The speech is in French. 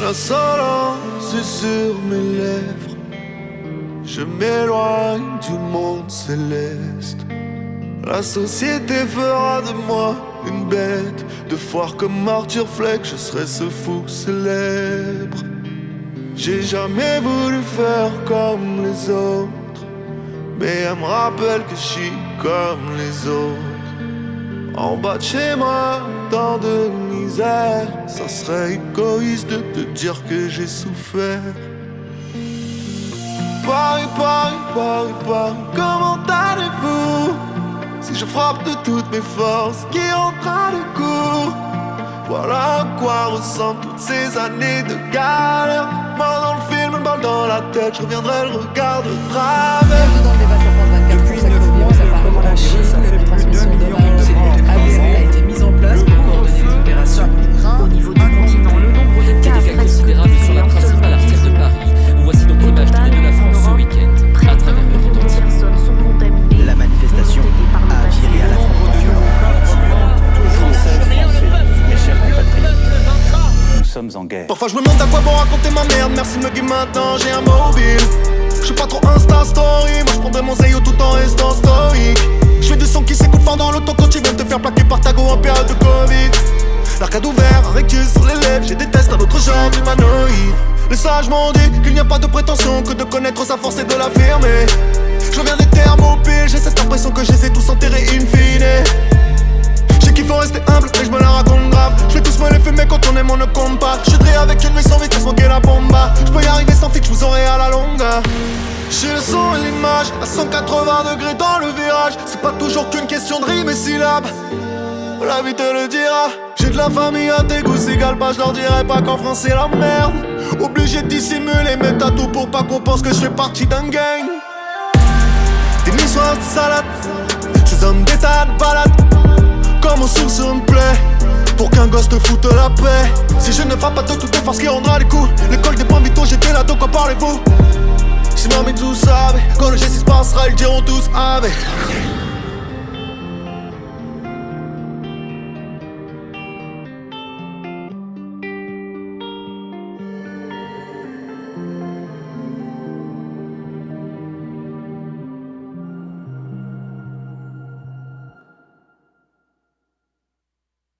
L'insolence est sur mes lèvres. Je m'éloigne du monde céleste. La société fera de moi une bête de foire comme Arthur Fleck. Je serai ce fou célèbre. J'ai jamais voulu faire comme les autres, mais elle me rappelle que je suis comme les autres. En bas de chez moi, tant de misère, ça serait égoïste de te dire que j'ai souffert. Paris, Paris, Paris, Paris, comment je frappe de toutes mes forces qui entrent à cours. Voilà à quoi ressemblent toutes ces années de galère. Moi dans le film, une balle dans la tête, je reviendrai le regard de Parfois je me demande à quoi bon raconter ma merde. Merci me guider maintenant, j'ai un mobile. Je suis pas trop Insta Story. Moi je prendrais mon Zayo tout en restant stoïque. Je fais du son qui s'écoute fort dans l'auto quand tu viens te faire plaquer par ta go en période de Covid. L'arcade ouvert, un rectus sur les lèvres. J'ai tests à autre genre d'humanoïde. Les sages m'ont dit qu'il n'y a pas de prétention Que de connaître sa force et de l'affirmer. Je viens des thermopiles J'ai cette impression que je les ai tous enterrés in fine 180 degrés dans le virage. C'est pas toujours qu'une question de rime et syllabes La vie te le dira. J'ai de la famille à tes goûts s'égale pas Je leur dirai pas qu'en France c'est la merde. Obligé de dissimuler mes tatous pour pas qu'on pense que je fais partie d'un gang. Des nuits soirs de salade Ces hommes d'état de balade comme on souffle sur une plaie Pour qu'un gosse te foute la paix. Si je ne frappe pas de toutes les forces qui rendra les coups L'école des points vitaux j'étais là de quoi parlez-vous. Si mamie tout savait Quand le G6 passera ils diront tous avec